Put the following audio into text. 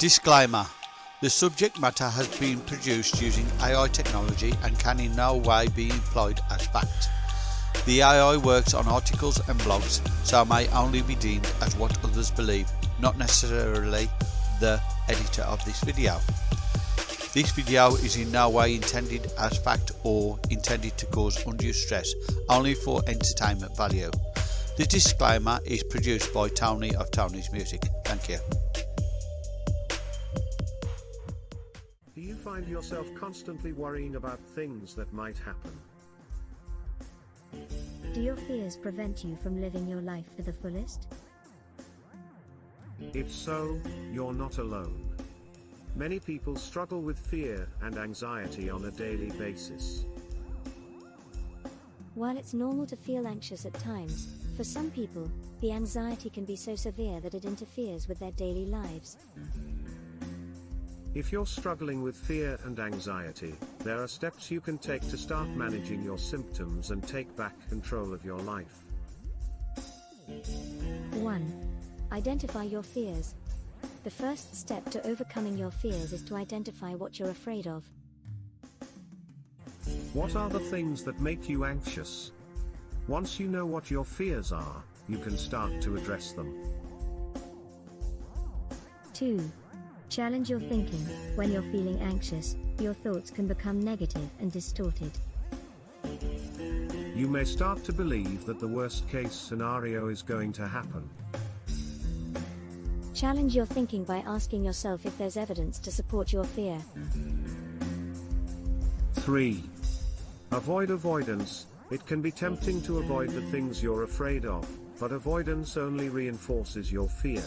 Disclaimer The subject matter has been produced using AI technology and can in no way be employed as fact. The AI works on articles and blogs, so may only be deemed as what others believe, not necessarily the editor of this video. This video is in no way intended as fact or intended to cause undue stress, only for entertainment value. The disclaimer is produced by Tony of Tony's Music. Thank you. Find yourself constantly worrying about things that might happen? Do your fears prevent you from living your life to the fullest? If so, you're not alone. Many people struggle with fear and anxiety on a daily basis. While it's normal to feel anxious at times, for some people, the anxiety can be so severe that it interferes with their daily lives. If you're struggling with fear and anxiety, there are steps you can take to start managing your symptoms and take back control of your life. 1. Identify your fears. The first step to overcoming your fears is to identify what you're afraid of. What are the things that make you anxious? Once you know what your fears are, you can start to address them. 2. Challenge your thinking. When you're feeling anxious, your thoughts can become negative and distorted. You may start to believe that the worst case scenario is going to happen. Challenge your thinking by asking yourself if there's evidence to support your fear. 3. Avoid avoidance. It can be tempting to avoid the things you're afraid of, but avoidance only reinforces your fear.